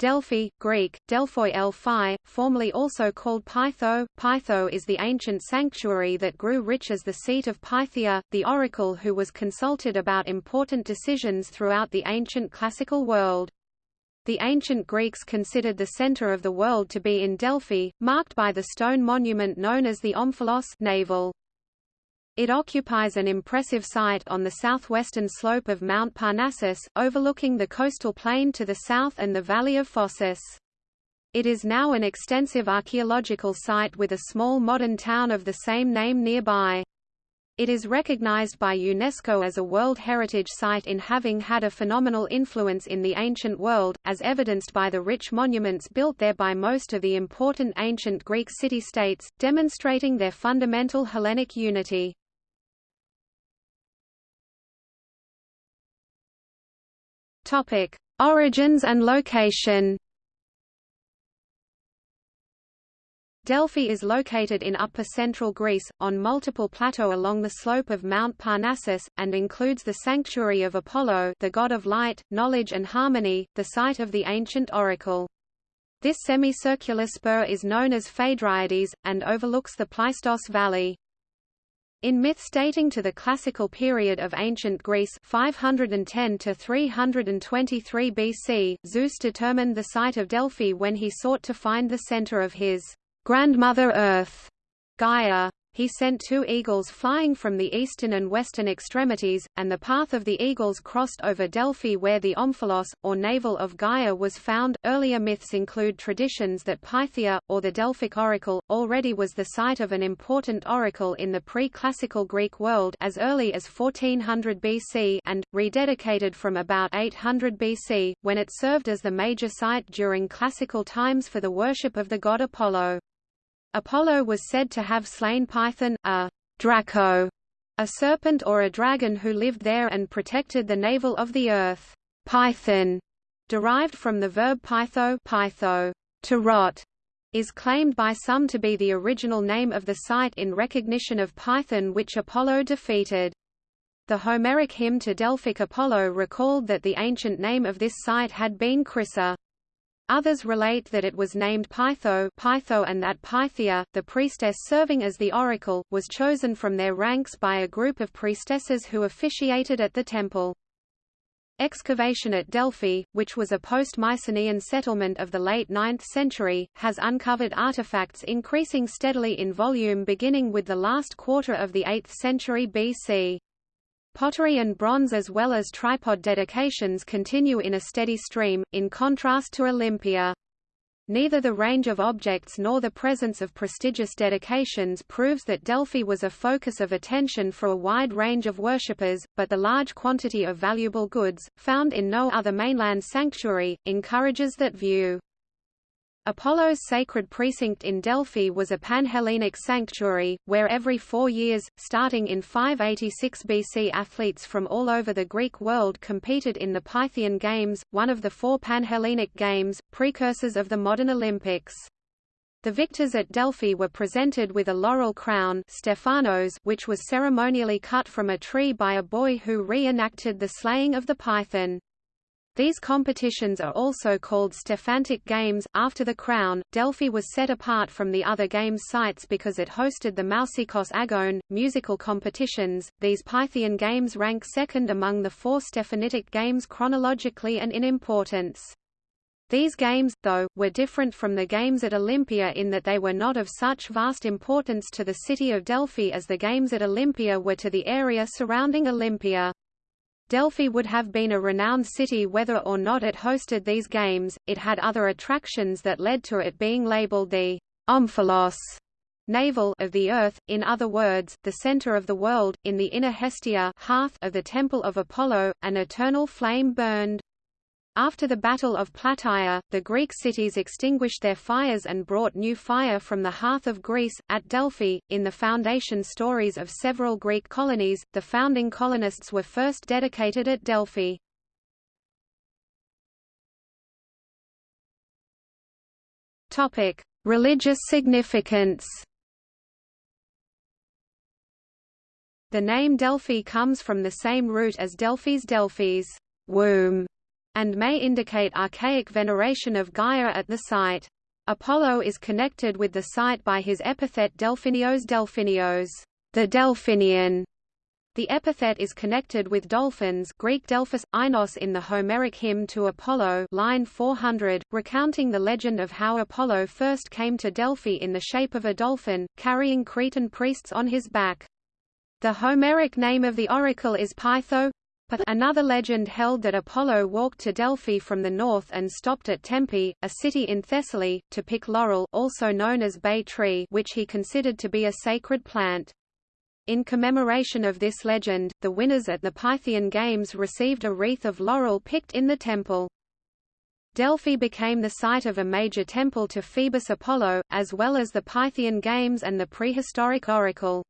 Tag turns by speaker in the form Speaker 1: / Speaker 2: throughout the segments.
Speaker 1: Delphi, Greek, Delphoi Elphi, formerly also called Pytho. Pytho is the ancient sanctuary that grew rich as the seat of Pythia, the oracle who was consulted about important decisions throughout the ancient classical world. The ancient Greeks considered the center of the world to be in Delphi, marked by the stone monument known as the Omphalos navel. It occupies an impressive site on the southwestern slope of Mount Parnassus, overlooking the coastal plain to the south and the valley of Phocis. It is now an extensive archaeological site with a small modern town of the same name nearby. It is recognized by UNESCO as a World Heritage Site in having had a phenomenal influence in the ancient world, as evidenced by the rich monuments built there by most of the important ancient Greek city-states, demonstrating their fundamental Hellenic unity. Topic: Origins and location. Delphi is located in upper central Greece, on multiple plateaux along the slope of Mount Parnassus, and includes the sanctuary of Apollo the god of light, knowledge and harmony, the site of the ancient oracle. This semicircular spur is known as Phaedriades, and overlooks the Pleistos Valley. In myths dating to the classical period of ancient Greece 510 to 323 BC, Zeus determined the site of Delphi when he sought to find the center of his grandmother Earth, Gaia. He sent two eagles flying from the eastern and western extremities, and the path of the eagles crossed over Delphi where the Omphalos, or navel of Gaia was found. Earlier myths include traditions that Pythia, or the Delphic oracle, already was the site of an important oracle in the pre-classical Greek world as early as 1400 BC and, rededicated from about 800 BC, when it served as the major site during classical times for the worship of the god Apollo. Apollo was said to have slain Python, a Draco, a serpent or a dragon who lived there and protected the navel of the earth. Python, derived from the verb pytho, pytho to rot, is claimed by some to be the original name of the site in recognition of Python which Apollo defeated. The Homeric hymn to Delphic Apollo recalled that the ancient name of this site had been Chrysa. Others relate that it was named Pytho, Pytho and that Pythia, the priestess serving as the oracle, was chosen from their ranks by a group of priestesses who officiated at the temple. Excavation at Delphi, which was a post-Mycenaean settlement of the late 9th century, has uncovered artifacts increasing steadily in volume beginning with the last quarter of the 8th century BC. Pottery and bronze as well as tripod dedications continue in a steady stream, in contrast to Olympia. Neither the range of objects nor the presence of prestigious dedications proves that Delphi was a focus of attention for a wide range of worshippers, but the large quantity of valuable goods, found in no other mainland sanctuary, encourages that view. Apollo's sacred precinct in Delphi was a Panhellenic sanctuary, where every four years, starting in 586 BC athletes from all over the Greek world competed in the Pythian Games, one of the four Panhellenic Games, precursors of the modern Olympics. The victors at Delphi were presented with a laurel crown Stephanos which was ceremonially cut from a tree by a boy who re-enacted the slaying of the python. These competitions are also called Stephanitic Games. After the crown, Delphi was set apart from the other games sites because it hosted the Mousikos Agone, musical competitions. These Pythian games rank second among the four Stephanitic games chronologically and in importance. These games, though, were different from the games at Olympia in that they were not of such vast importance to the city of Delphi as the games at Olympia were to the area surrounding Olympia. Delphi would have been a renowned city whether or not it hosted these games, it had other attractions that led to it being labeled the Omphalos navel of the earth, in other words, the center of the world. In the inner Hestia hearth of the temple of Apollo, an eternal flame burned. After the Battle of Plataea, the Greek cities extinguished their fires and brought new fire from the hearth of Greece. At Delphi, in the foundation stories of several Greek colonies, the founding colonists were first dedicated at Delphi. Topic: Religious significance. The name Delphi comes from the same root as Delphis Delphis, womb, and may indicate archaic veneration of Gaia at the site. Apollo is connected with the site by his epithet Delphinios Delphinios, the Delphinian. The epithet is connected with dolphins Greek Delphos, Inos in the Homeric hymn to Apollo line 400, recounting the legend of how Apollo first came to Delphi in the shape of a dolphin, carrying Cretan priests on his back. The Homeric name of the oracle is Pytho, Another legend held that Apollo walked to Delphi from the north and stopped at Tempe, a city in Thessaly, to pick laurel also known as bay tree which he considered to be a sacred plant. In commemoration of this legend, the winners at the Pythian Games received a wreath of laurel picked in the temple. Delphi became the site of a major temple to Phoebus Apollo, as well as the Pythian Games and the prehistoric oracle.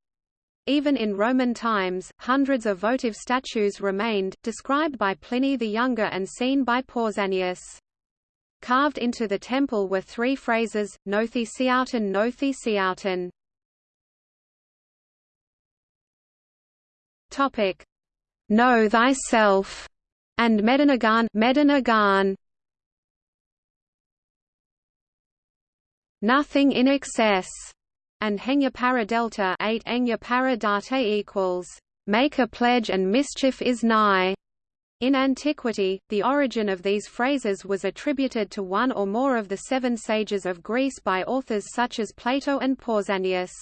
Speaker 1: Even in Roman times, hundreds of votive statues remained, described by Pliny the Younger and seen by Pausanias. Carved into the temple were three phrases, Nothi Siauten Nothi Siauten. Topic: Know thyself, and Medinagan Medinagan. Nothing in excess and Henya para delta 8 Enya para data equals make a pledge and mischief is nigh. In antiquity, the origin of these phrases was attributed to one or more of the seven sages of Greece by authors such as Plato and Pausanias.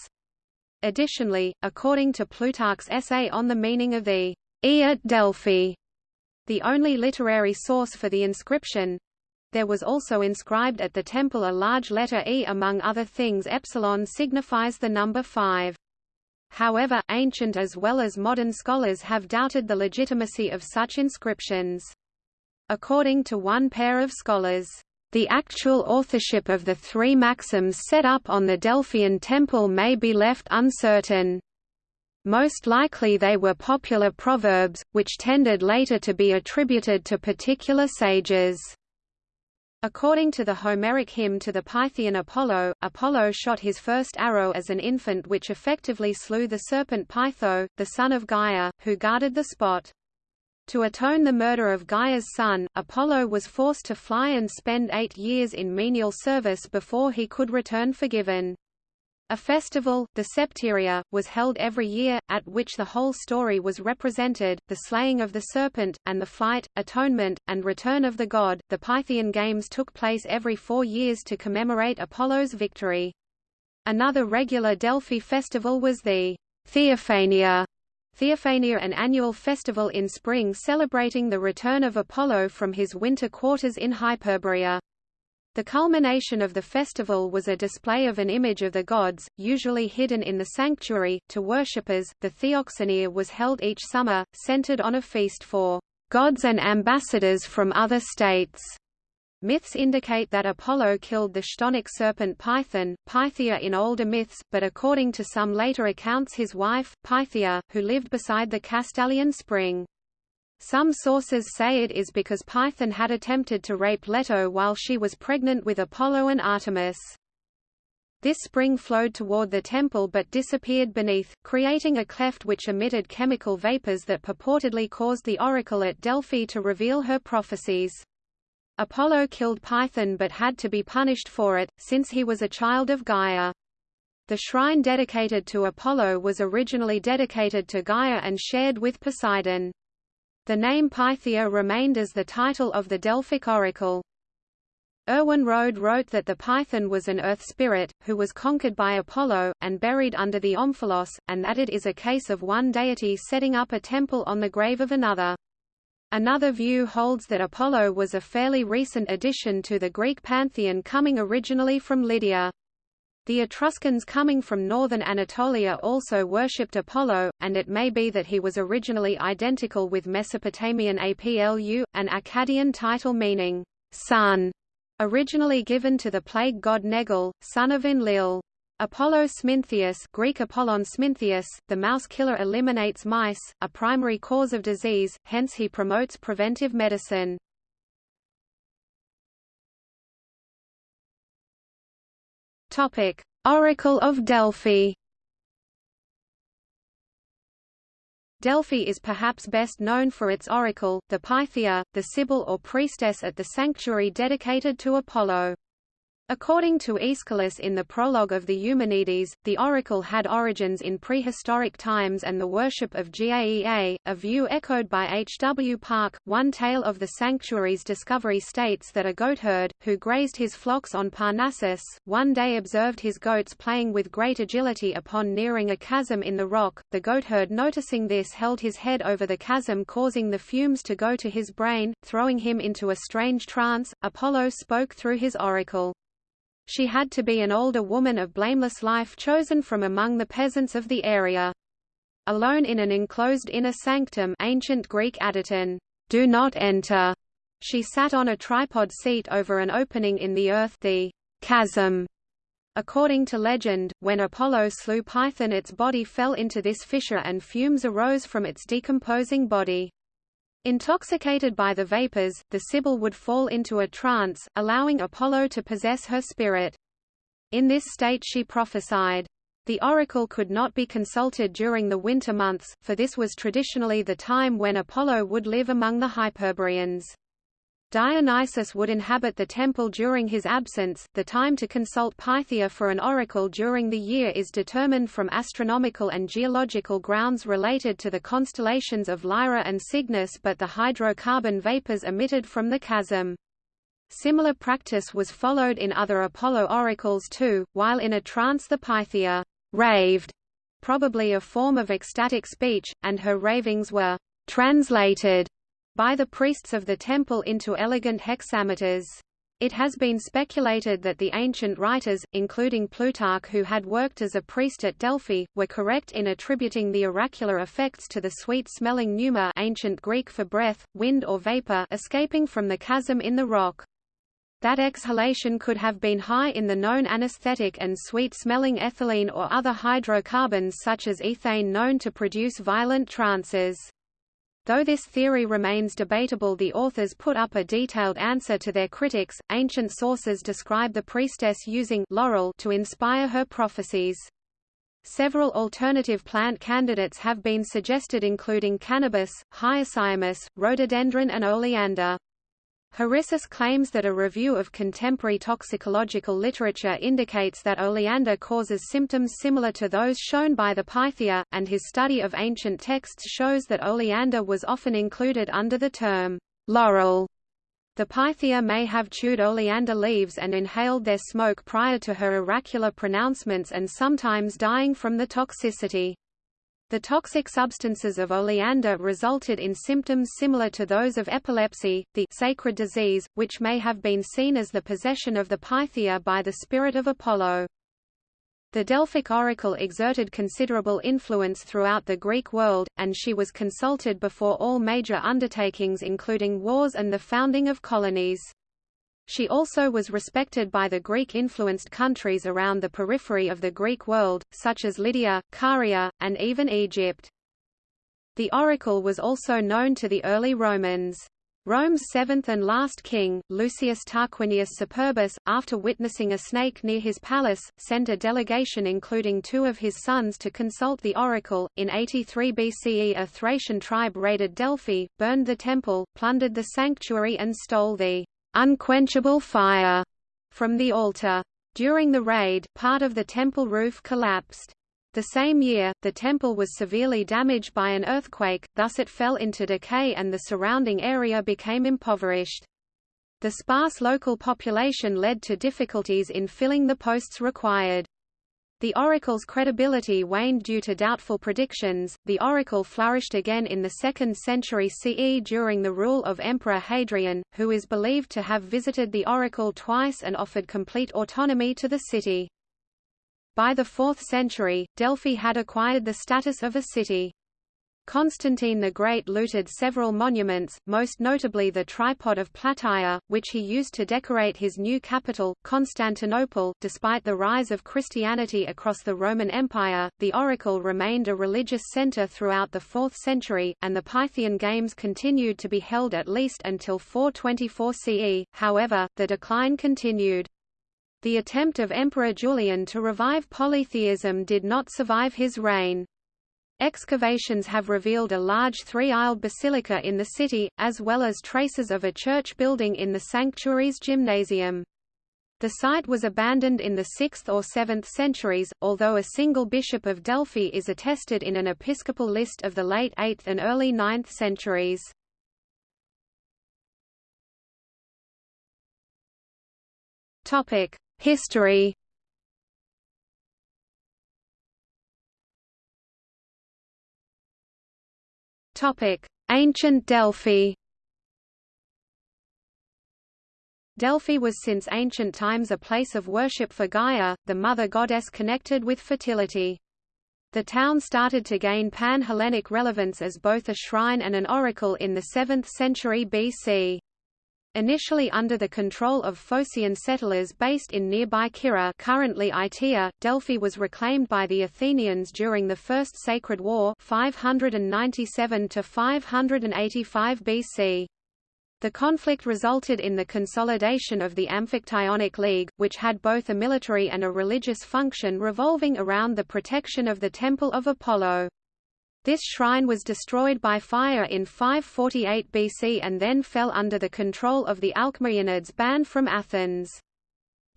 Speaker 1: Additionally, according to Plutarch's essay on the meaning of the E at Delphi, the only literary source for the inscription, there was also inscribed at the temple a large letter E among other things epsilon signifies the number 5. However, ancient as well as modern scholars have doubted the legitimacy of such inscriptions. According to one pair of scholars, the actual authorship of the three maxims set up on the Delphian temple may be left uncertain. Most likely they were popular proverbs, which tended later to be attributed to particular sages. According to the Homeric hymn to the Pythian Apollo, Apollo shot his first arrow as an infant which effectively slew the serpent Pytho, the son of Gaia, who guarded the spot. To atone the murder of Gaia's son, Apollo was forced to fly and spend eight years in menial service before he could return forgiven. A festival, the Septeria, was held every year, at which the whole story was represented, the slaying of the serpent, and the flight, atonement, and return of the god. The Pythian Games took place every four years to commemorate Apollo's victory. Another regular Delphi festival was the Theophania, Theophania an annual festival in spring celebrating the return of Apollo from his winter quarters in Hyperborea. The culmination of the festival was a display of an image of the gods, usually hidden in the sanctuary, to worshippers. The Theoxania was held each summer, centered on a feast for gods and ambassadors from other states. Myths indicate that Apollo killed the chthonic serpent Python, Pythia in older myths, but according to some later accounts his wife, Pythia, who lived beside the Castalian spring. Some sources say it is because Python had attempted to rape Leto while she was pregnant with Apollo and Artemis. This spring flowed toward the temple but disappeared beneath, creating a cleft which emitted chemical vapors that purportedly caused the oracle at Delphi to reveal her prophecies. Apollo killed Python but had to be punished for it, since he was a child of Gaia. The shrine dedicated to Apollo was originally dedicated to Gaia and shared with Poseidon. The name Pythia remained as the title of the Delphic oracle. Erwin Rohde wrote that the Python was an earth spirit, who was conquered by Apollo, and buried under the Omphalos, and that it is a case of one deity setting up a temple on the grave of another. Another view holds that Apollo was a fairly recent addition to the Greek pantheon coming originally from Lydia. The Etruscans coming from northern Anatolia also worshipped Apollo, and it may be that he was originally identical with Mesopotamian Aplu, an Akkadian title meaning, son, originally given to the plague god Nergal, son of Enlil. Apollo Smintheus Greek Apollon Smintheus, the mouse killer eliminates mice, a primary cause of disease, hence he promotes preventive medicine. Topic: Oracle of Delphi. Delphi is perhaps best known for its oracle, the Pythia, the sibyl or priestess at the sanctuary dedicated to Apollo. According to Aeschylus in the prologue of the Eumenides, the oracle had origins in prehistoric times and the worship of Gaea, a view echoed by H. W. Parke. One tale of the sanctuary's discovery states that a goatherd, who grazed his flocks on Parnassus, one day observed his goats playing with great agility upon nearing a chasm in the rock. The goatherd noticing this held his head over the chasm causing the fumes to go to his brain, throwing him into a strange trance. Apollo spoke through his oracle. She had to be an older woman of blameless life chosen from among the peasants of the area. Alone in an enclosed inner sanctum ancient Greek adyton, do not enter, she sat on a tripod seat over an opening in the earth the chasm. According to legend, when Apollo slew Python its body fell into this fissure and fumes arose from its decomposing body. Intoxicated by the vapors, the Sibyl would fall into a trance, allowing Apollo to possess her spirit. In this state she prophesied. The oracle could not be consulted during the winter months, for this was traditionally the time when Apollo would live among the Hyperboreans. Dionysus would inhabit the temple during his absence. The time to consult Pythia for an oracle during the year is determined from astronomical and geological grounds related to the constellations of Lyra and Cygnus but the hydrocarbon vapors emitted from the chasm. Similar practice was followed in other Apollo oracles too, while in a trance the Pythia raved, probably a form of ecstatic speech, and her ravings were translated by the priests of the temple into elegant hexameters. It has been speculated that the ancient writers, including Plutarch who had worked as a priest at Delphi, were correct in attributing the oracular effects to the sweet-smelling pneuma ancient Greek for breath, wind or vapor escaping from the chasm in the rock. That exhalation could have been high in the known anesthetic and sweet-smelling ethylene or other hydrocarbons such as ethane known to produce violent trances. Though this theory remains debatable the authors put up a detailed answer to their critics. Ancient sources describe the priestess using laurel to inspire her prophecies. Several alternative plant candidates have been suggested including cannabis, hyoscyamus, rhododendron and oleander. Harissis claims that a review of contemporary toxicological literature indicates that oleander causes symptoms similar to those shown by the Pythia, and his study of ancient texts shows that oleander was often included under the term laurel. The Pythia may have chewed oleander leaves and inhaled their smoke prior to her oracular pronouncements and sometimes dying from the toxicity. The toxic substances of oleander resulted in symptoms similar to those of epilepsy, the sacred disease, which may have been seen as the possession of the Pythia by the spirit of Apollo. The Delphic oracle exerted considerable influence throughout the Greek world, and she was consulted before all major undertakings including wars and the founding of colonies. She also was respected by the Greek-influenced countries around the periphery of the Greek world, such as Lydia, Caria, and even Egypt. The oracle was also known to the early Romans. Rome's seventh and last king, Lucius Tarquinius Superbus, after witnessing a snake near his palace, sent a delegation including two of his sons to consult the oracle. In 83 BCE a Thracian tribe raided Delphi, burned the temple, plundered the sanctuary and stole the unquenchable fire from the altar. During the raid, part of the temple roof collapsed. The same year, the temple was severely damaged by an earthquake, thus it fell into decay and the surrounding area became impoverished. The sparse local population led to difficulties in filling the posts required. The oracle's credibility waned due to doubtful predictions. The oracle flourished again in the 2nd century CE during the rule of Emperor Hadrian, who is believed to have visited the oracle twice and offered complete autonomy to the city. By the 4th century, Delphi had acquired the status of a city. Constantine the Great looted several monuments, most notably the tripod of Plataea, which he used to decorate his new capital, Constantinople. Despite the rise of Christianity across the Roman Empire, the oracle remained a religious center throughout the 4th century, and the Pythian Games continued to be held at least until 424 CE, however, the decline continued. The attempt of Emperor Julian to revive polytheism did not survive his reign. Excavations have revealed a large three-aisled basilica in the city, as well as traces of a church building in the sanctuary's gymnasium. The site was abandoned in the 6th or 7th centuries, although a single bishop of Delphi is attested in an episcopal list of the late 8th and early 9th centuries. History Ancient Delphi Delphi was since ancient times a place of worship for Gaia, the mother goddess connected with fertility. The town started to gain pan-Hellenic relevance as both a shrine and an oracle in the 7th century BC. Initially under the control of Phocian settlers based in nearby Kirra currently Itea, Delphi was reclaimed by the Athenians during the First Sacred War 597 585 BC. The conflict resulted in the consolidation of the Amphictyonic League, which had both a military and a religious function revolving around the protection of the Temple of Apollo. This shrine was destroyed by fire in 548 BC and then fell under the control of the Alcmaeonids banned from Athens.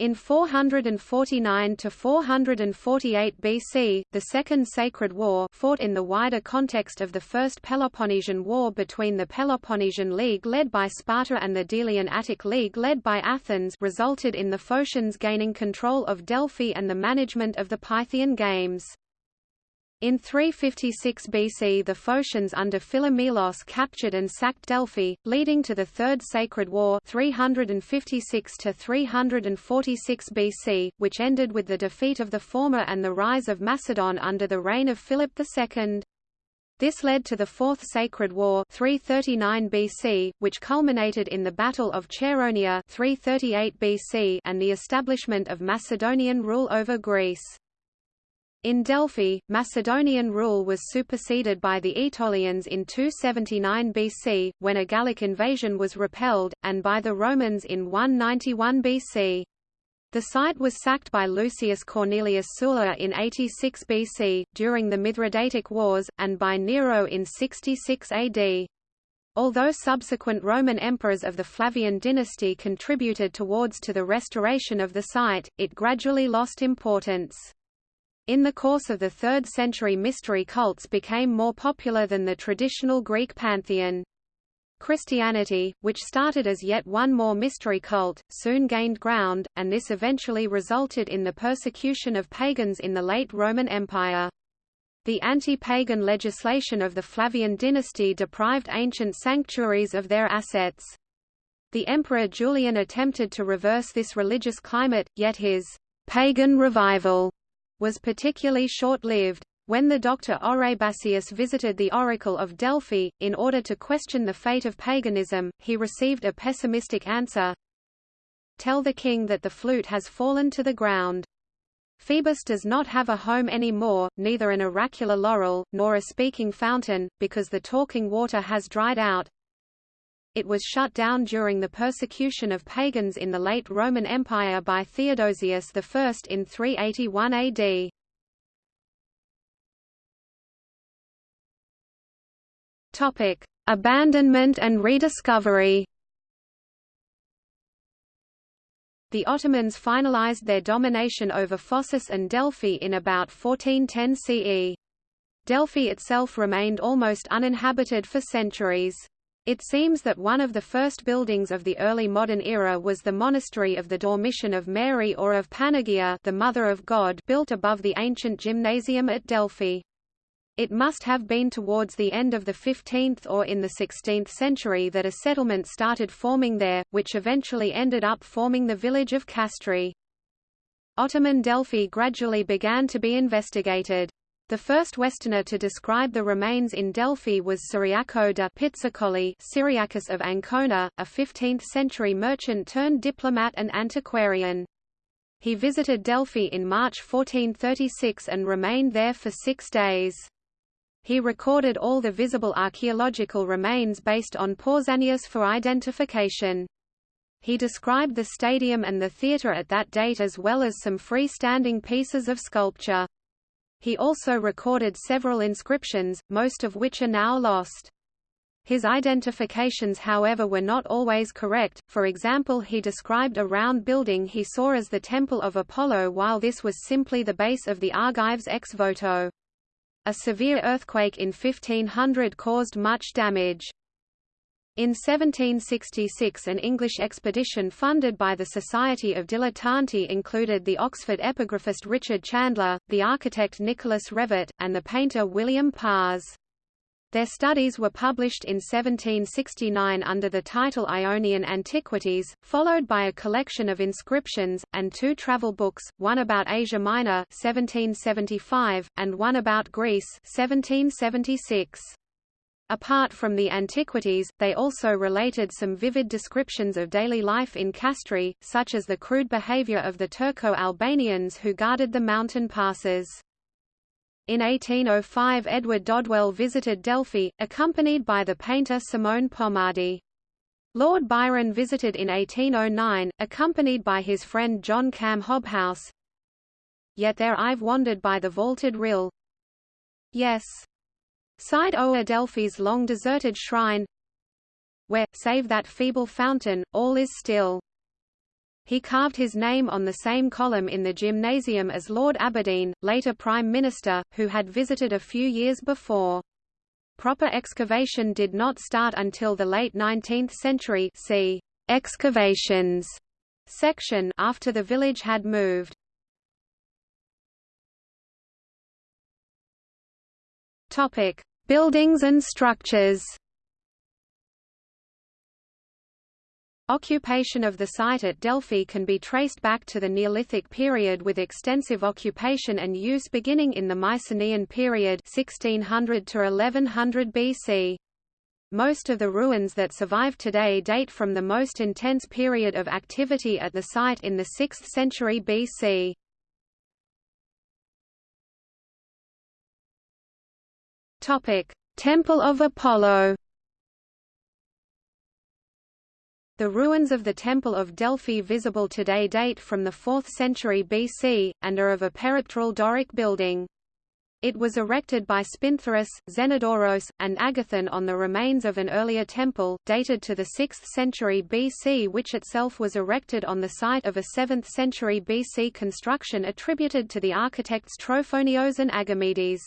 Speaker 1: In 449 to 448 BC, the Second Sacred War, fought in the wider context of the First Peloponnesian War between the Peloponnesian League led by Sparta and the Delian Attic League led by Athens, resulted in the Phocians gaining control of Delphi and the management of the Pythian Games. In 356 BC the Phocians under Philomelos captured and sacked Delphi, leading to the Third Sacred War 356 346 BC, which ended with the defeat of the former and the rise of Macedon under the reign of Philip II. This led to the Fourth Sacred War 339 BC, which culminated in the Battle of Chaeronea 338 BC and the establishment of Macedonian rule over Greece. In Delphi, Macedonian rule was superseded by the Aetolians in 279 BC, when a Gallic invasion was repelled, and by the Romans in 191 BC. The site was sacked by Lucius Cornelius Sulla in 86 BC, during the Mithridatic Wars, and by Nero in 66 AD. Although subsequent Roman emperors of the Flavian dynasty contributed towards to the restoration of the site, it gradually lost importance. In the course of the 3rd century mystery cults became more popular than the traditional Greek pantheon. Christianity, which started as yet one more mystery cult, soon gained ground, and this eventually resulted in the persecution of pagans in the late Roman Empire. The anti-pagan legislation of the Flavian dynasty deprived ancient sanctuaries of their assets. The Emperor Julian attempted to reverse this religious climate, yet his pagan revival was particularly short-lived. When the doctor Oribasius visited the Oracle of Delphi, in order to question the fate of paganism, he received a pessimistic answer. Tell the king that the flute has fallen to the ground. Phoebus does not have a home anymore, neither an oracular laurel, nor a speaking fountain, because the talking water has dried out. It was shut down during the persecution of pagans in the late Roman Empire by Theodosius I in 381 AD. Topic: Abandonment and rediscovery. The Ottomans finalized their domination over Phocis and Delphi in about 1410 CE. Delphi itself remained almost uninhabited for centuries. It seems that one of the first buildings of the early modern era was the monastery of the Dormition of Mary or of Panagia the Mother of God built above the ancient gymnasium at Delphi. It must have been towards the end of the 15th or in the 16th century that a settlement started forming there, which eventually ended up forming the village of Castri. Ottoman Delphi gradually began to be investigated. The first Westerner to describe the remains in Delphi was Cyriaco da Pizzicoli Cyriacus of Ancona, a 15th-century merchant turned diplomat and antiquarian. He visited Delphi in March 1436 and remained there for six days. He recorded all the visible archaeological remains based on Pausanias for identification. He described the stadium and the theatre at that date as well as some free-standing pieces of sculpture. He also recorded several inscriptions, most of which are now lost. His identifications however were not always correct, for example he described a round building he saw as the Temple of Apollo while this was simply the base of the Argives ex voto. A severe earthquake in 1500 caused much damage. In 1766 an English expedition funded by the Society of Dilettanti included the Oxford epigraphist Richard Chandler, the architect Nicholas Revett, and the painter William Pars. Their studies were published in 1769 under the title Ionian Antiquities, followed by a collection of inscriptions, and two travel books, one about Asia Minor 1775, and one about Greece 1776. Apart from the antiquities, they also related some vivid descriptions of daily life in Castri, such as the crude behavior of the Turco-Albanians who guarded the mountain passes. In 1805 Edward Dodwell visited Delphi, accompanied by the painter Simone Pomardi. Lord Byron visited in 1809, accompanied by his friend John Cam Hobhouse. Yet there I've wandered by the vaulted rill. Yes. Sighed o'er Delphi's long deserted shrine, where, save that feeble fountain, all is still. He carved his name on the same column in the gymnasium as Lord Aberdeen, later Prime Minister, who had visited a few years before. Proper excavation did not start until the late 19th century see excavations section after the village had moved. Topic: Buildings and structures. Occupation of the site at Delphi can be traced back to the Neolithic period with extensive occupation and use beginning in the Mycenaean period 1600 to 1100 BC. Most of the ruins that survive today date from the most intense period of activity at the site in the 6th century BC. Topic: Temple of Apollo The ruins of the Temple of Delphi visible today date from the 4th century BC, and are of a peripteral Doric building. It was erected by Spintharus, Xenodoros, and Agathon on the remains of an earlier temple, dated to the 6th century BC which itself was erected on the site of a 7th century BC construction attributed to the architects Trophonios and Agamedes.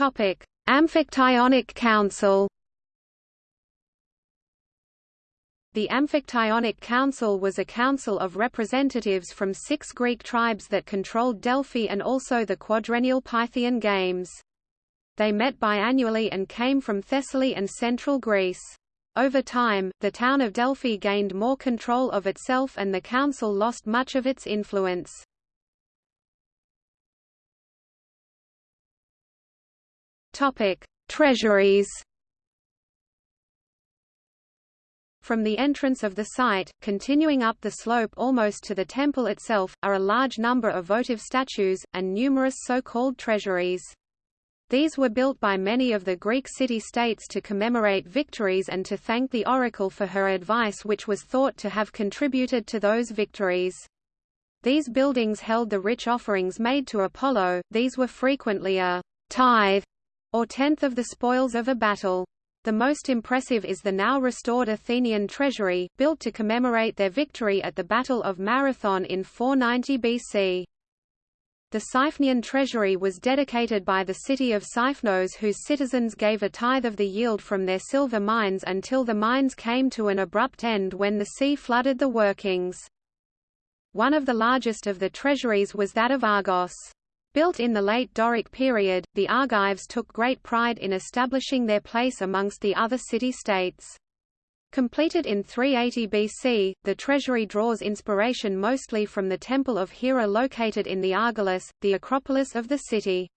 Speaker 1: Topic: Amphictyonic Council The Amphictyonic Council was a council of representatives from six Greek tribes that controlled Delphi and also the quadrennial Pythian Games. They met biannually and came from Thessaly and central Greece. Over time, the town of Delphi gained more control of itself and the council lost much of its influence. Topic: Treasuries. From the entrance of the site, continuing up the slope almost to the temple itself, are a large number of votive statues, and numerous so-called treasuries. These were built by many of the Greek city-states to commemorate victories and to thank the oracle for her advice which was thought to have contributed to those victories. These buildings held the rich offerings made to Apollo, these were frequently a tithe or tenth of the spoils of a battle. The most impressive is the now restored Athenian treasury, built to commemorate their victory at the Battle of Marathon in 490 BC. The Siphnian treasury was dedicated by the city of Siphnos whose citizens gave a tithe of the yield from their silver mines until the mines came to an abrupt end when the sea flooded the workings. One of the largest of the treasuries was that of Argos. Built in the late Doric period, the Argives took great pride in establishing their place amongst the other city-states. Completed in 380 BC, the treasury draws inspiration mostly from the Temple of Hera located in the Argolis, the Acropolis of the city.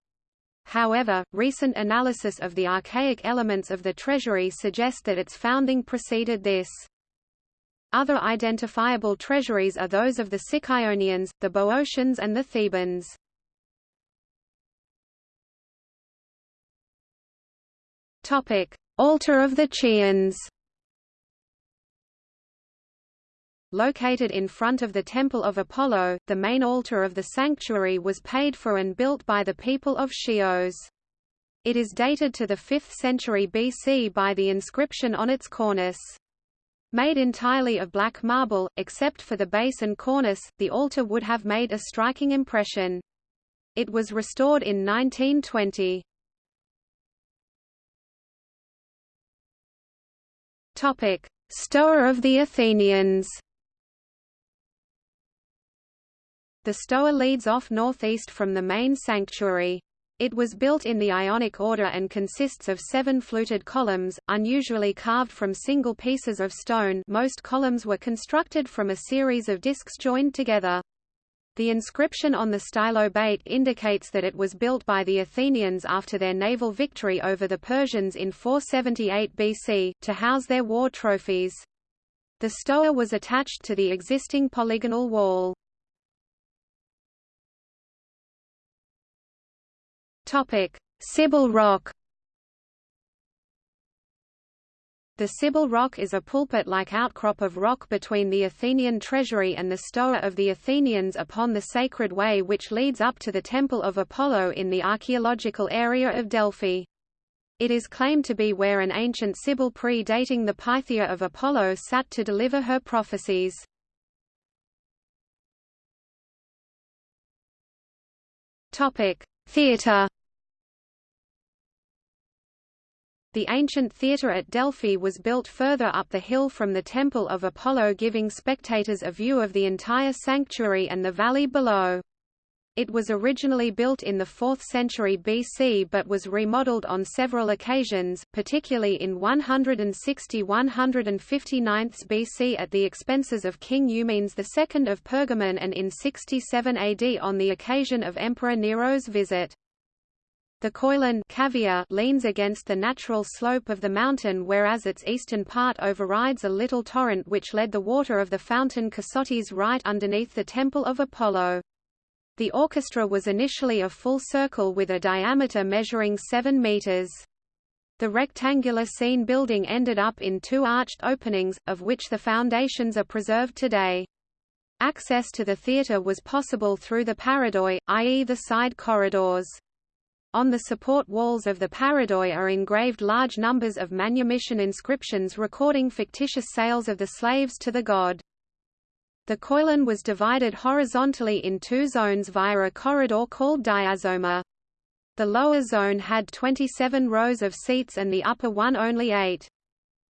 Speaker 1: However, recent analysis of the archaic elements of the treasury suggest that its founding preceded this. Other identifiable treasuries are those of the Sicyon, the Boeotians and the Thebans. Topic: Altar of the Chians. located in front of the Temple of Apollo. The main altar of the sanctuary was paid for and built by the people of Chios. It is dated to the 5th century BC by the inscription on its cornice. Made entirely of black marble, except for the base and cornice, the altar would have made a striking impression. It was restored in 1920. Topic: Stoa of the Athenians. The Stoa leads off northeast from the main sanctuary. It was built in the Ionic order and consists of seven fluted columns, unusually carved from single pieces of stone most columns were constructed from a series of discs joined together. The inscription on the stylobate indicates that it was built by the Athenians after their naval victory over the Persians in 478 BC, to house their war trophies. The stoa was attached to the existing polygonal wall. Sibyl Rock The Sibyl Rock is a pulpit-like outcrop of rock between the Athenian treasury and the Stoa of the Athenians upon the Sacred Way which leads up to the Temple of Apollo in the archaeological area of Delphi. It is claimed to be where an ancient Sibyl pre-dating the Pythia of Apollo sat to deliver her prophecies. Theatre The ancient theatre at Delphi was built further up the hill from the Temple of Apollo giving spectators a view of the entire sanctuary and the valley below. It was originally built in the 4th century BC but was remodeled on several occasions, particularly in 160–159 BC at the expenses of King Eumenes II of Pergamon and in 67 AD on the occasion of Emperor Nero's visit. The cavea leans against the natural slope of the mountain whereas its eastern part overrides a little torrent which led the water of the fountain Cassotis right underneath the Temple of Apollo. The orchestra was initially a full circle with a diameter measuring 7 meters. The rectangular scene building ended up in two arched openings, of which the foundations are preserved today. Access to the theatre was possible through the paradoi, i.e. the side corridors. On the support walls of the paradoi are engraved large numbers of manumission inscriptions recording fictitious sales of the slaves to the god. The koilon was divided horizontally in two zones via a corridor called diazoma. The lower zone had 27 rows of seats and the upper one only eight.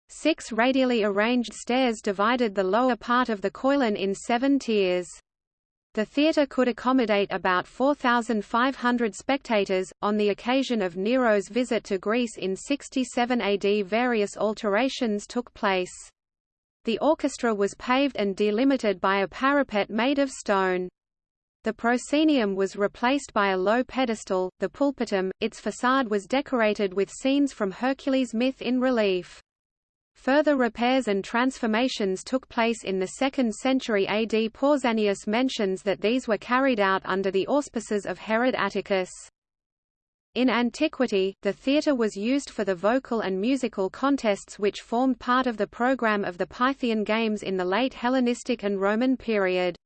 Speaker 1: Six radially arranged stairs divided the lower part of the koilon in seven tiers. The theatre could accommodate about 4,500 spectators. On the occasion of Nero's visit to Greece in 67 AD, various alterations took place. The orchestra was paved and delimited by a parapet made of stone. The proscenium was replaced by a low pedestal, the pulpitum, its facade was decorated with scenes from Hercules' myth in relief. Further repairs and transformations took place in the 2nd century AD. Pausanias mentions that these were carried out under the auspices of Herod Atticus. In antiquity, the theatre was used for the vocal and musical contests which formed part of the program of the Pythian Games in the late Hellenistic and Roman period.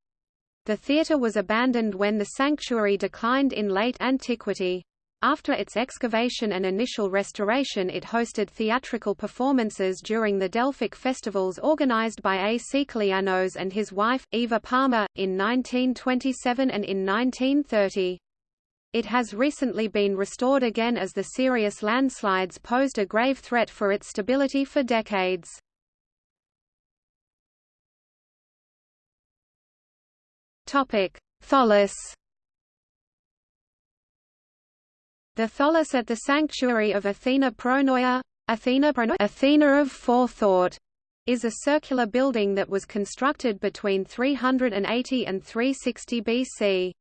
Speaker 1: The theatre was abandoned when the sanctuary declined in late antiquity. After its excavation and initial restoration it hosted theatrical performances during the Delphic festivals organized by A. Sikelianos and his wife, Eva Palmer, in 1927 and in 1930. It has recently been restored again as the serious landslides posed a grave threat for its stability for decades. Tholos The Tholos at the sanctuary of Athena Pronoia, Athena, Pronoia, Athena of forethought, is a circular building that was constructed between 380 and 360 BC.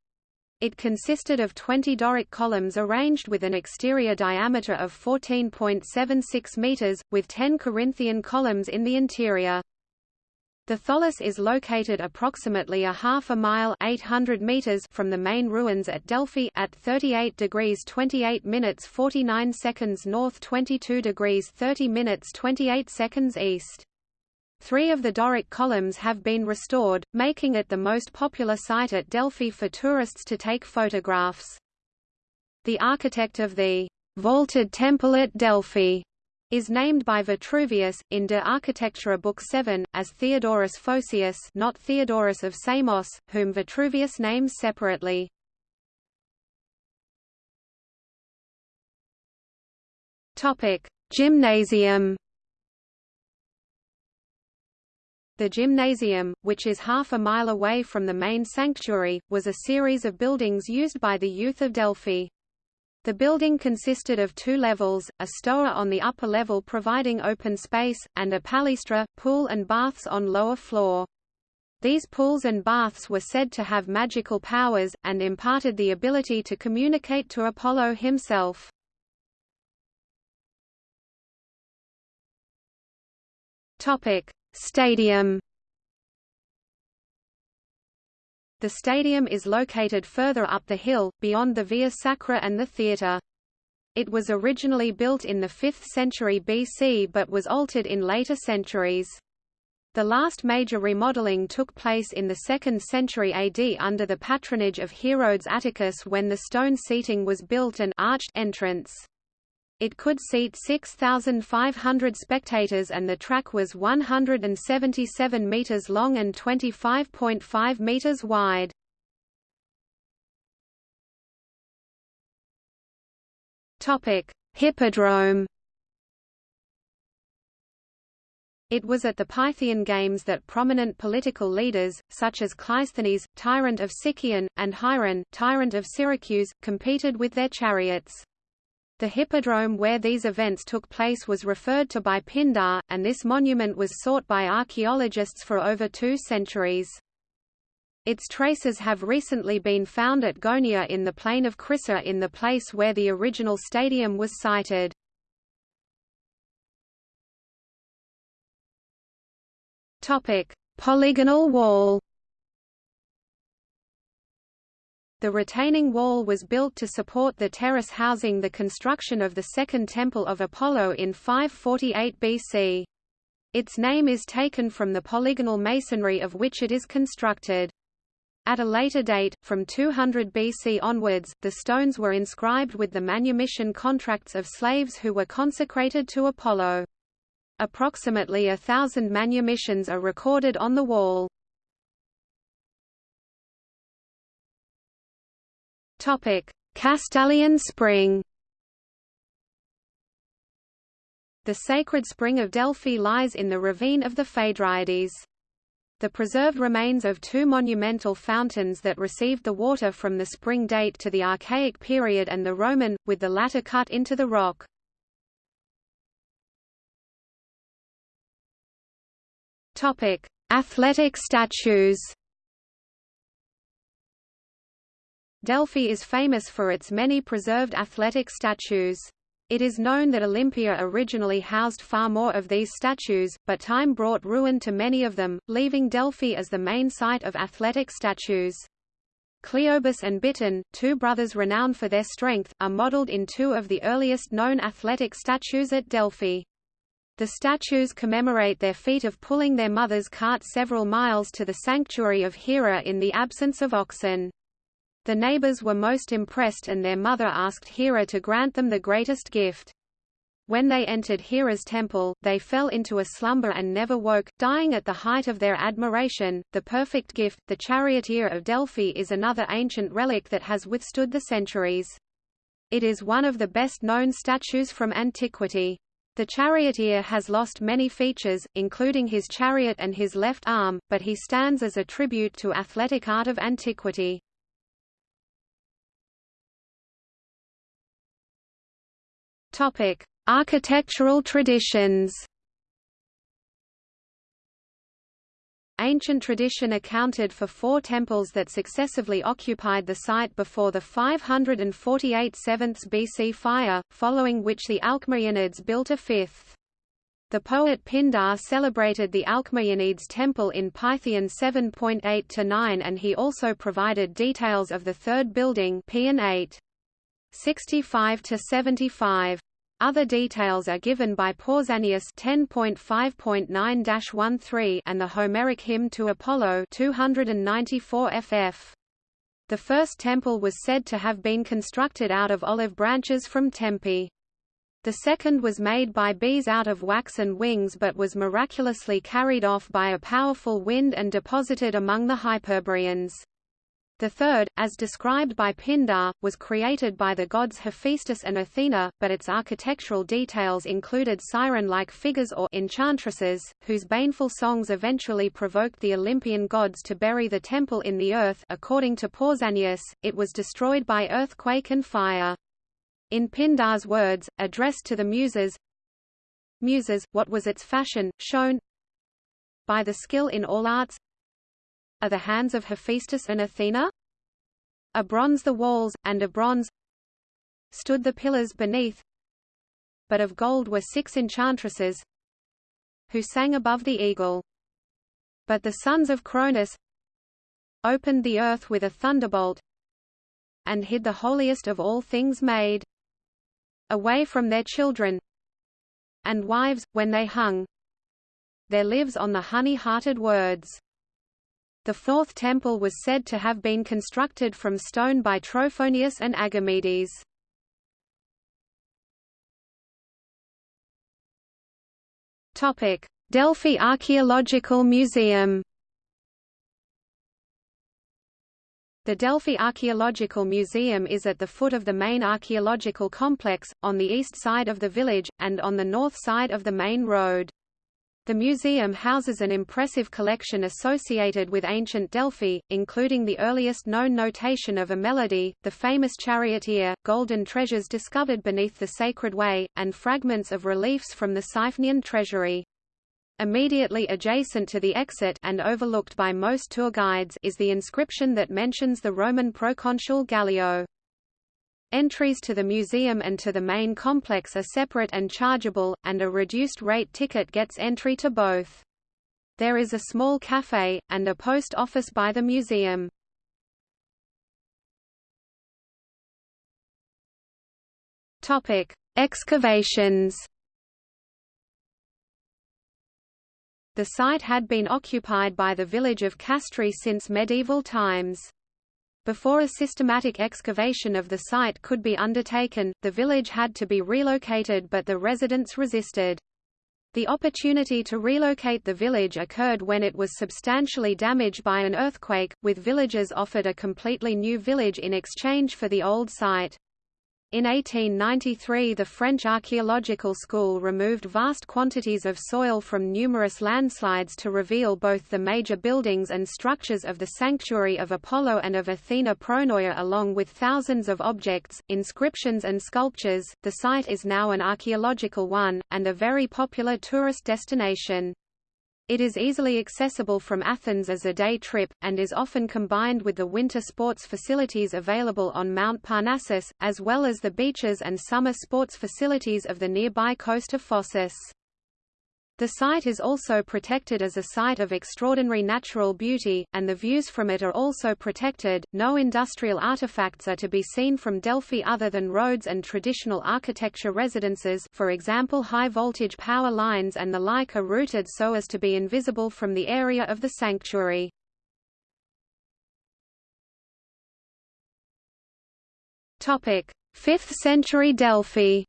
Speaker 1: It consisted of 20 Doric columns arranged with an exterior diameter of 14.76 meters, with 10 Corinthian columns in the interior. The Tholos is located approximately a half a mile 800 meters from the main ruins at Delphi at 38 degrees 28 minutes 49 seconds north 22 degrees 30 minutes 28 seconds east. Three of the Doric columns have been restored, making it the most popular site at Delphi for tourists to take photographs. The architect of the vaulted temple at Delphi is named by Vitruvius, in De Architectura Book 7, as Theodorus Phocius not Theodorus of Samos, whom Vitruvius names separately. Gymnasium The gymnasium, which is half a mile away from the main sanctuary, was a series of buildings used by the youth of Delphi. The building consisted of two levels, a stoa on the upper level providing open space, and a palaestra, pool and baths on lower floor. These pools and baths were said to have magical powers, and imparted the ability to communicate to Apollo himself. Stadium The stadium is located further up the hill, beyond the Via Sacra and the theatre. It was originally built in the 5th century BC but was altered in later centuries. The last major remodeling took place in the 2nd century AD under the patronage of Herodes Atticus when the stone seating was built and arched entrance. It could seat 6,500 spectators and the track was 177 meters long and 25.5 meters wide. Hippodrome. It was at the Pythian Games that prominent political leaders, such as Cleisthenes, tyrant of Sicyon, and Hieron, tyrant of Syracuse, competed with their chariots. The hippodrome where these events took place was referred to by Pindar, and this monument was sought by archaeologists for over two centuries. Its traces have recently been found at Gonia in the plain of Crissa in the place where the original stadium was sited. Polygonal wall The retaining wall was built to support the terrace housing the construction of the Second Temple of Apollo in 548 BC. Its name is taken from the polygonal masonry of which it is constructed. At a later date, from 200 BC onwards, the stones were inscribed with the manumission contracts of slaves who were consecrated to Apollo. Approximately a thousand manumissions are recorded on the wall. Topic: Castalian Spring. The sacred spring of Delphi lies in the ravine of the Phaedriades. The preserved remains of two monumental fountains that received the water from the spring date to the Archaic period and the Roman, with the latter cut into the rock. Athletic statues Delphi is famous for its many preserved athletic statues. It is known that Olympia originally housed far more of these statues, but time brought ruin to many of them, leaving Delphi as the main site of athletic statues. Cleobis and Biton, two brothers renowned for their strength, are modeled in two of the earliest known athletic statues at Delphi. The statues commemorate their feat of pulling their mother's cart several miles to the sanctuary of Hera in the absence of oxen. The neighbors were most impressed and their mother asked Hera to grant them the greatest gift. When they entered Hera's temple, they fell into a slumber and never woke, dying at the height of their admiration. The perfect gift, the charioteer of Delphi, is another ancient relic that has withstood the centuries. It is one of the best known statues from antiquity. The charioteer has lost many features, including his chariot and his left arm, but he stands as a tribute to athletic art of antiquity. Topic: Architectural traditions. Ancient tradition accounted for four temples that successively occupied the site before the 548 7th BC fire, following which the Alcmaeonids built a fifth. The poet Pindar celebrated the Alcmaeonids temple in Pythian 7.8-9 and he also provided details of the third building Paean 8. 65 to 75. Other details are given by Pausanias 10.5.9-13 and the Homeric hymn to Apollo 294 ff. The first temple was said to have been constructed out of olive branches from Tempe. The second was made by bees out of wax and wings but was miraculously carried off by a powerful wind and deposited among the Hyperboreans. The third, as described by Pindar, was created by the gods Hephaestus and Athena, but its architectural details included siren-like figures or enchantresses, whose baneful songs eventually provoked the Olympian gods to bury the temple in the earth according to Pausanias, it was destroyed by earthquake and fire. In Pindar's words, addressed to the Muses Muses, what was its fashion, shown by the skill in all arts are the hands of Hephaestus and Athena? A bronze the walls, and a bronze stood the pillars beneath, but of gold were six enchantresses who sang above the eagle. But the sons of Cronus opened the earth with a thunderbolt and hid the holiest of all things made away from their children and wives, when they hung their lives on the honey-hearted words. The fourth temple was said to have been constructed from stone by Trophonius and Agamedes. Delphi Archaeological Museum The Delphi Archaeological Museum is at the foot of the main archaeological complex, on the east side of the village, and on the north side of the main road. The museum houses an impressive collection associated with ancient Delphi, including the earliest known notation of a melody, the famous charioteer, golden treasures discovered beneath the Sacred Way, and fragments of reliefs from the Siphnian treasury. Immediately adjacent to the exit and overlooked by most tour guides is the inscription that mentions the Roman proconsul Gallio. Entries to the museum and to the main complex are separate and chargeable, and a reduced-rate ticket gets entry to both. There is a small cafe, and a post office by the museum. Excavations The site had been occupied by the village of Castri since medieval times. Before a systematic excavation of the site could be undertaken, the village had to be relocated but the residents resisted. The opportunity to relocate the village occurred when it was substantially damaged by an earthquake, with villagers offered a completely new village in exchange for the old site. In 1893 the French Archaeological School removed vast quantities of soil from numerous landslides to reveal both the major buildings and structures of the sanctuary of Apollo and of Athena Pronoia along with thousands of objects, inscriptions and sculptures. The site is now an archaeological one, and a very popular tourist destination. It is easily accessible from Athens as a day trip, and is often combined with the winter sports facilities available on Mount Parnassus, as well as the beaches and summer sports facilities of the nearby coast of Phocis. The site is also protected as a site of extraordinary natural beauty, and the views from it are also protected. No industrial artifacts are to be seen from Delphi other than roads and traditional architecture residences for example high-voltage power lines and the like are routed so as to be invisible from the area of the sanctuary. Topic: 5th century Delphi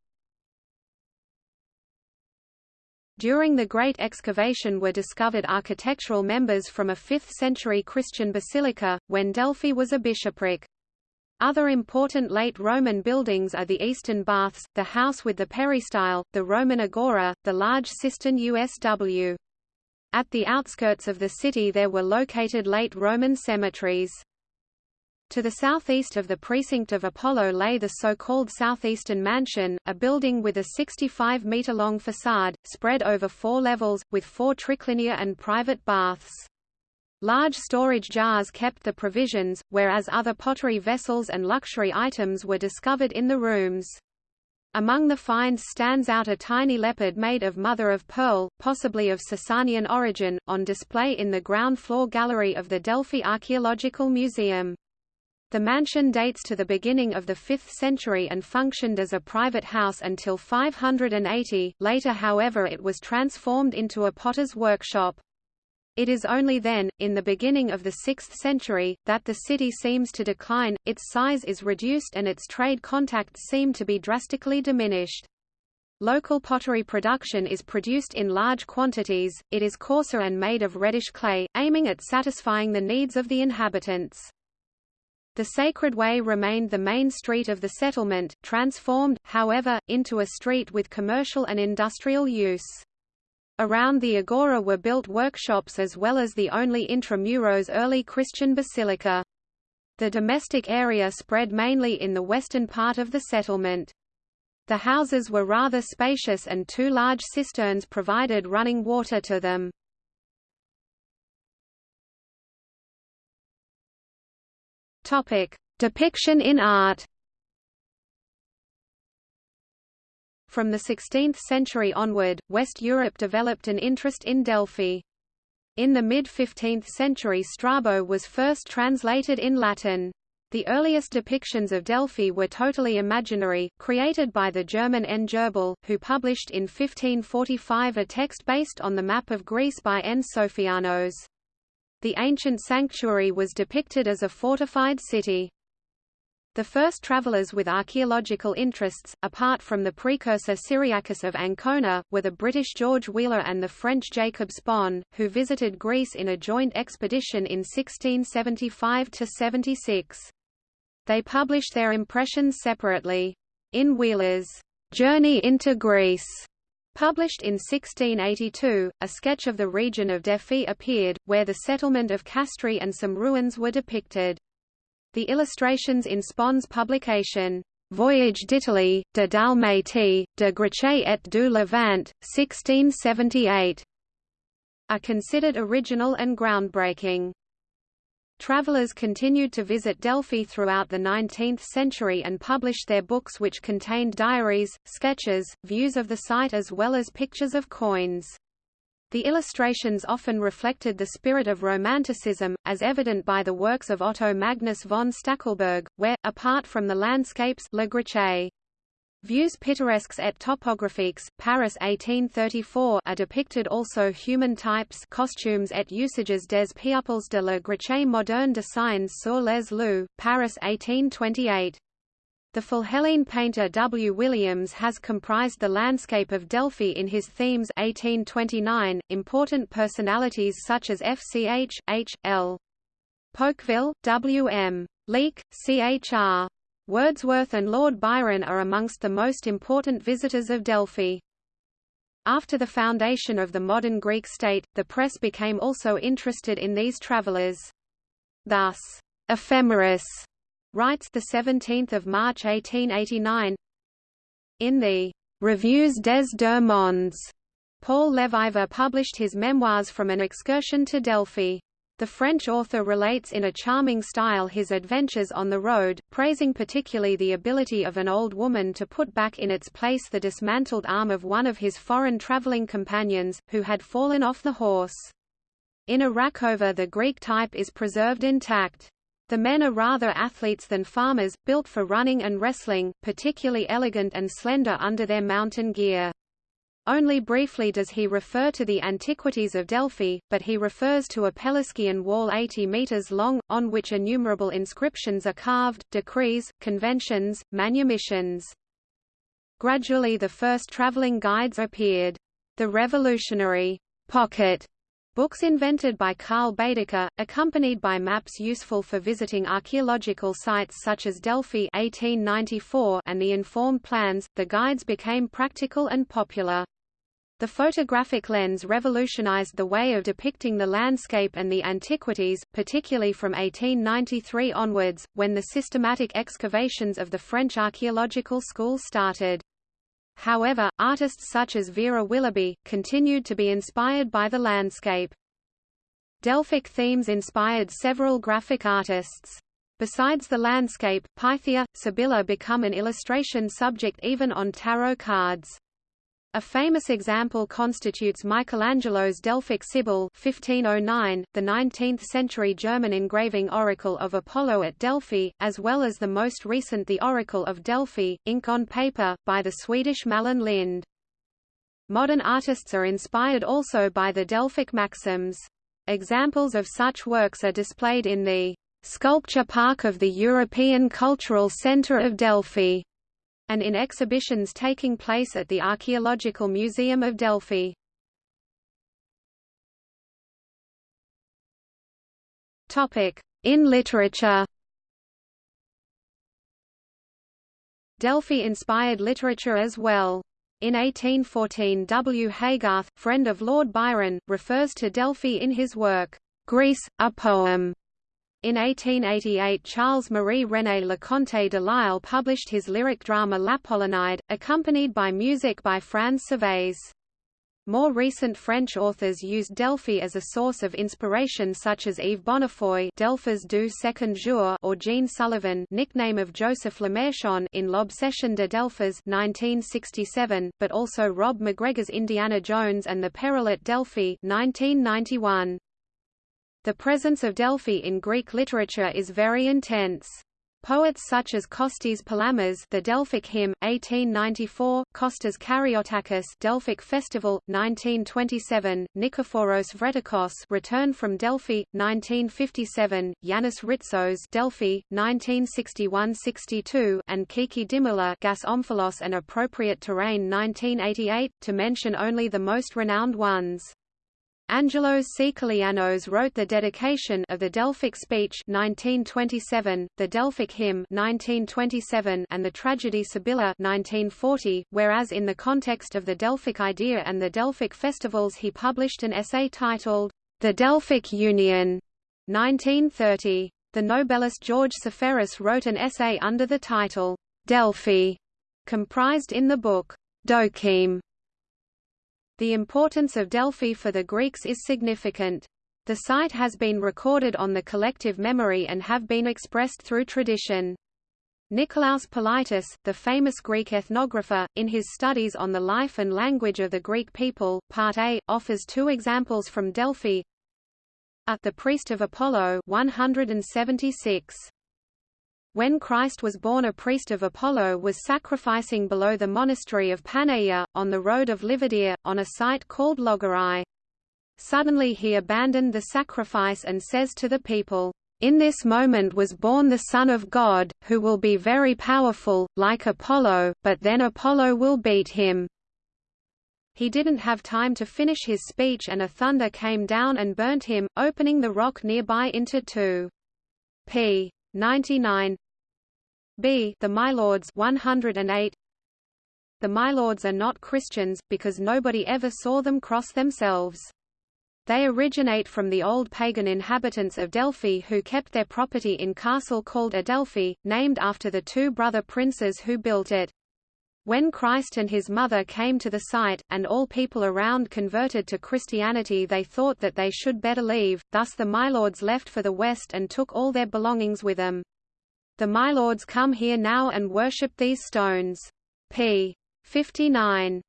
Speaker 1: During the Great Excavation were discovered architectural members from a 5th-century Christian basilica, when Delphi was a bishopric. Other important late Roman buildings are the Eastern Baths, the house with the peristyle, the Roman Agora, the large cistern USW. At the outskirts of the city there were located late Roman cemeteries. To the southeast of the precinct of Apollo lay the so-called Southeastern Mansion, a building with a 65-meter-long facade, spread over four levels, with four triclinia and private baths. Large storage jars kept the provisions, whereas other pottery vessels and luxury items were discovered in the rooms. Among the finds stands out a tiny leopard made of mother of pearl, possibly of Sasanian origin, on display in the ground floor gallery of the Delphi Archaeological Museum. The mansion dates to the beginning of the 5th century and functioned as a private house until 580, later however it was transformed into a potter's workshop. It is only then, in the beginning of the 6th century, that the city seems to decline, its size is reduced and its trade contacts seem to be drastically diminished. Local pottery production is produced in large quantities, it is coarser and made of reddish clay, aiming at satisfying the needs of the inhabitants. The Sacred Way remained the main street of the settlement, transformed, however, into a street with commercial and industrial use. Around the agora were built workshops as well as the only intramuros early Christian basilica. The domestic area spread mainly in the western part of the settlement. The houses were rather spacious and two large cisterns provided running water to them. Topic: Depiction in art. From the 16th century onward, West Europe developed an interest in Delphi. In the mid-15th century Strabo was first translated in Latin. The earliest depictions of Delphi were totally imaginary, created by the German N. Gerbel, who published in 1545 a text based on the map of Greece by N. Sophianos. The ancient sanctuary was depicted as a fortified city. The first travelers with archaeological interests, apart from the precursor Cyriacus of Ancona, were the British George Wheeler and the French Jacob Spon, who visited Greece in a joint expedition in 1675–76. They published their impressions separately. In Wheeler's Journey into Greece, Published in 1682, a sketch of the region of Delphi appeared, where the settlement of Castri and some ruins were depicted. The illustrations in Spon's publication, Voyage d'Italie, de Dalmatie, de Grèce et du Levant, 1678, are considered original and groundbreaking. Travelers continued to visit Delphi throughout the 19th century and published their books which contained diaries, sketches, views of the site as well as pictures of coins. The illustrations often reflected the spirit of Romanticism, as evident by the works of Otto Magnus von Stackelberg, where, apart from the landscapes Le Grèce, Vues pittoresques et topographiques, Paris 1834 are depicted also human types costumes et usages des peuples de la Grèce moderne dessins sur les lieux, Paris 1828. The Philhellene painter W. Williams has comprised the landscape of Delphi in his themes 1829. Important personalities such as F. C. H. H. L. Pouqueville, W. M. Leake, C. Wordsworth and Lord Byron are amongst the most important visitors of Delphi. After the foundation of the modern Greek state, the press became also interested in these travelers. Thus, Ephemeris writes the 17th of March 1889 in the Revues des deux mondes. Paul Leviver published his memoirs from an excursion to Delphi. The French author relates in a charming style his adventures on the road, praising particularly the ability of an old woman to put back in its place the dismantled arm of one of his foreign traveling companions, who had fallen off the horse. In Arachova the Greek type is preserved intact. The men are rather athletes than farmers, built for running and wrestling, particularly elegant and slender under their mountain gear. Only briefly does he refer to the antiquities of Delphi, but he refers to a Pelasgian wall 80 meters long, on which innumerable inscriptions are carved, decrees, conventions, manumissions. Gradually the first traveling guides appeared. The revolutionary pocket books invented by Carl Baedeker, accompanied by maps useful for visiting archaeological sites such as Delphi 1894 and the informed plans, the guides became practical and popular. The photographic lens revolutionized the way of depicting the landscape and the antiquities, particularly from 1893 onwards, when the systematic excavations of the French archaeological school started. However, artists such as Vera Willoughby, continued to be inspired by the landscape. Delphic themes inspired several graphic artists. Besides the landscape, Pythia, Sibylla become an illustration subject even on tarot cards. A famous example constitutes Michelangelo's Delphic Sibyl 1509, the 19th-century German engraving Oracle of Apollo at Delphi, as well as the most recent The Oracle of Delphi, ink on paper, by the Swedish Malin Lind. Modern artists are inspired also by the Delphic maxims. Examples of such works are displayed in the Sculpture Park of the European Cultural Centre of Delphi and in exhibitions taking place at the Archaeological Museum of Delphi. In literature Delphi inspired literature as well. In 1814 W. Haygarth, friend of Lord Byron, refers to Delphi in his work, Greece, a Poem, in 1888 Charles-Marie René Leconte de Lisle published his lyric drama L'Apollonide, accompanied by music by Franz Servais. More recent French authors used Delphi as a source of inspiration such as Yves Bonnefoy Delphos du second jour or Jean Sulivan nickname of Joseph Lemarchand in L'Obsession de Delphos 1967, but also Rob MacGregor's Indiana Jones and the Peril at Delphi 1991. The presence of Delphi in Greek literature is very intense. Poets such as Kostis Palamas The Delphic Hymn, 1894, Kostas Kariotakis Delphic Festival, 1927, Nikephoros Vrettakos Return from Delphi, 1957, Yanis Ritsos Delphi, 1961–62 and Kiki Dimula Gas Omphalos and Appropriate Terrain 1988, to mention only the most renowned ones. Angelos Sikelianos wrote the dedication of the Delphic Speech 1927, the Delphic Hymn 1927, and the Tragedy Sibylla 1940, whereas in the context of the Delphic idea and the Delphic festivals he published an essay titled, The Delphic Union 1930. The Nobelist George Seferis wrote an essay under the title, Delphi, comprised in the book, Dokimes, the importance of Delphi for the Greeks is significant. The site has been recorded on the collective memory and have been expressed through tradition. Nikolaos Politis, the famous Greek ethnographer, in his studies on the life and language of the Greek people, Part A, offers two examples from Delphi. At the priest of Apollo 176. When Christ was born a priest of Apollo was sacrificing below the monastery of Panagia, on the road of Livadia, on a site called Logarai. Suddenly he abandoned the sacrifice and says to the people, in this moment was born the Son of God, who will be very powerful, like Apollo, but then Apollo will beat him. He didn't have time to finish his speech and a thunder came down and burnt him, opening the rock nearby into two. p. 99 b. The Mylords 108 The Mylords are not Christians, because nobody ever saw them cross themselves. They originate from the old pagan inhabitants of Delphi who kept their property in castle called Adelphi, named after the two brother princes who built it. When Christ and his mother came to the site, and all people around converted to Christianity they thought that they should better leave, thus the Mylords left for the west and took all their belongings with them. The Mylords come here now and worship these stones. p. 59.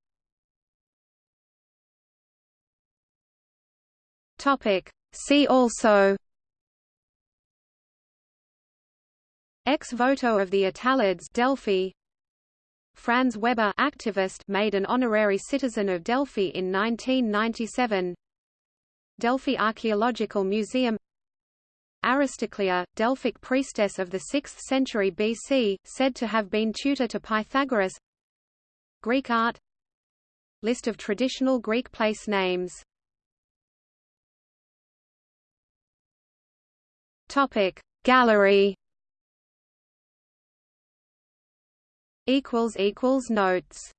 Speaker 1: Topic. See also Ex voto of the Attalids Delphi Franz Weber activist made an honorary citizen of Delphi in 1997 Delphi Archaeological Museum Aristoclea, Delphic priestess of the 6th century BC, said to have been tutor to Pythagoras. Greek art. List of traditional Greek place names. Gallery. Equals equals notes